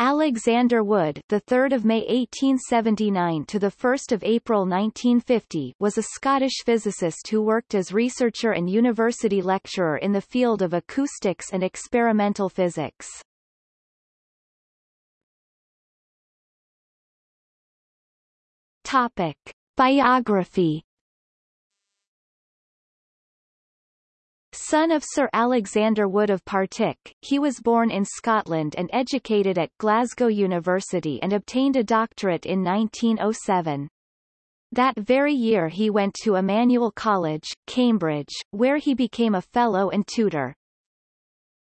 Alexander Wood, the 3rd of May 1879 to the 1st of April 1950, was a Scottish physicist who worked as researcher and university lecturer in the field of acoustics and experimental physics. Topic: Biography Son of Sir Alexander Wood of Partick, he was born in Scotland and educated at Glasgow University and obtained a doctorate in 1907. That very year he went to Emmanuel College, Cambridge, where he became a fellow and tutor.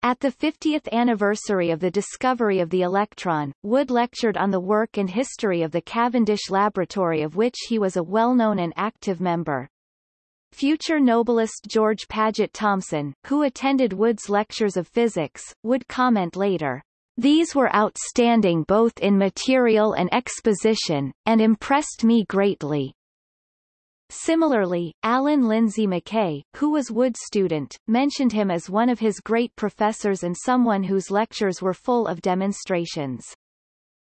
At the 50th anniversary of the discovery of the electron, Wood lectured on the work and history of the Cavendish Laboratory of which he was a well-known and active member. Future Nobelist George Paget Thomson, who attended Wood's lectures of physics, would comment later, These were outstanding both in material and exposition, and impressed me greatly. Similarly, Alan Lindsay Mackay, who was Wood's student, mentioned him as one of his great professors and someone whose lectures were full of demonstrations.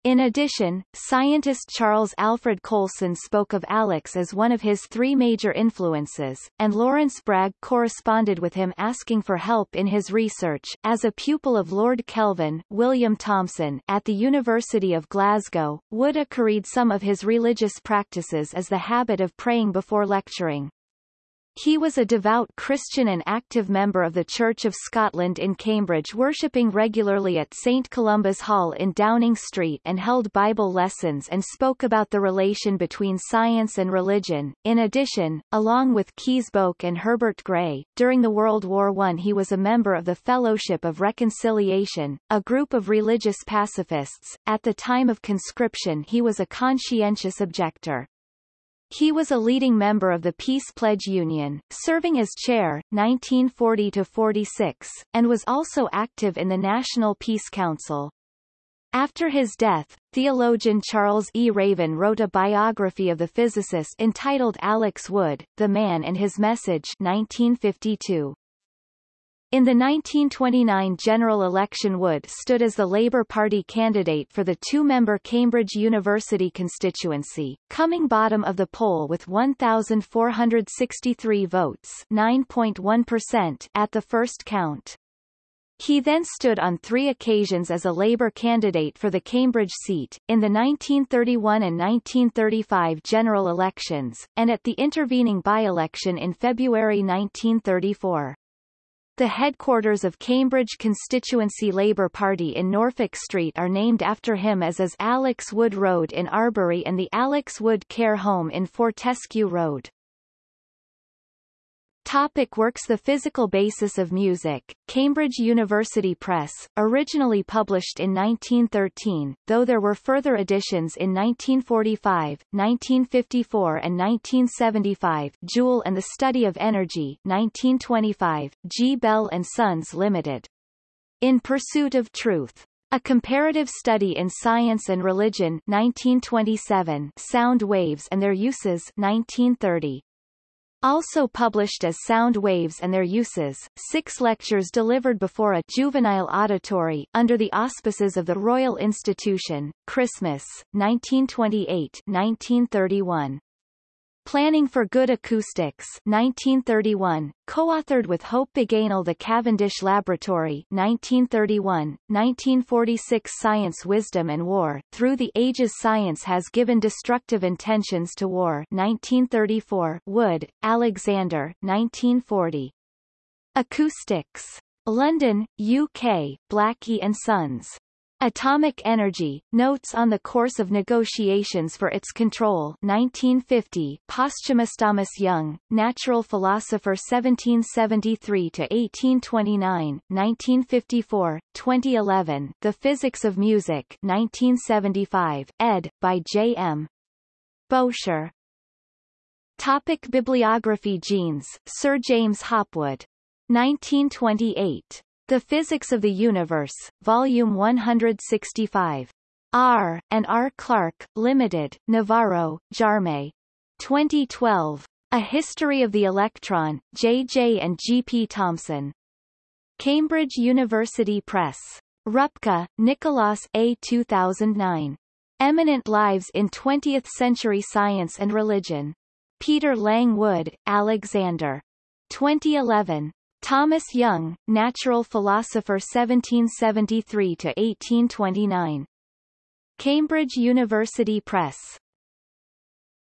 In addition, scientist Charles Alfred Coulson spoke of Alex as one of his three major influences, and Lawrence Bragg corresponded with him asking for help in his research. As a pupil of Lord Kelvin, William Thomson, at the University of Glasgow, Wood accurried some of his religious practices as the habit of praying before lecturing. He was a devout Christian and active member of the Church of Scotland in Cambridge worshipping regularly at St Columba's Hall in Downing Street and held Bible lessons and spoke about the relation between science and religion. In addition, along with Kees Boeke and Herbert Gray, during the World War I he was a member of the Fellowship of Reconciliation, a group of religious pacifists. At the time of conscription he was a conscientious objector. He was a leading member of the Peace Pledge Union, serving as chair, 1940-46, and was also active in the National Peace Council. After his death, theologian Charles E. Raven wrote a biography of the physicist entitled Alex Wood, The Man and His Message 1952. In the 1929 general election Wood stood as the Labour Party candidate for the two-member Cambridge University constituency, coming bottom of the poll with 1,463 votes 9.1% at the first count. He then stood on three occasions as a Labour candidate for the Cambridge seat, in the 1931 and 1935 general elections, and at the intervening by-election in February 1934. The headquarters of Cambridge constituency Labour Party in Norfolk Street are named after him as is Alex Wood Road in Arbury and the Alex Wood Care Home in Fortescue Road. Topic works The physical basis of music, Cambridge University Press, originally published in 1913, though there were further editions in 1945, 1954 and 1975 Joule and the Study of Energy 1925, G. Bell and Sons Limited. In Pursuit of Truth. A Comparative Study in Science and Religion 1927 Sound Waves and Their Uses 1930 also published as Sound Waves and Their Uses, six lectures delivered before a juvenile auditory, under the auspices of the Royal Institution, Christmas, 1928-1931. Planning for Good Acoustics 1931, co-authored with Hope Bagenal The Cavendish Laboratory 1931, 1946 Science Wisdom and War, Through the Ages Science Has Given Destructive Intentions to War 1934, Wood, Alexander 1940. Acoustics. London, UK, Blackie and Sons. Atomic Energy, Notes on the Course of Negotiations for Its Control 1950 Posthumous Thomas Young, Natural Philosopher 1773-1829, 1954, 2011 The Physics of Music 1975, ed. by J. M. Bowsher. Topic Bibliography Jeans, Sir James Hopwood. 1928. The Physics of the Universe, Volume 165. R. and R. Clark, Limited, Navarro, Jaume. 2012. A History of the Electron, J. J. and G. P. Thomson. Cambridge University Press. Rupke, Nicolaas A. 2009. Eminent Lives in Twentieth-Century Science and Religion. Peter Lang Wood, Alexander. 2011. Thomas Young, Natural Philosopher 1773-1829. Cambridge University Press.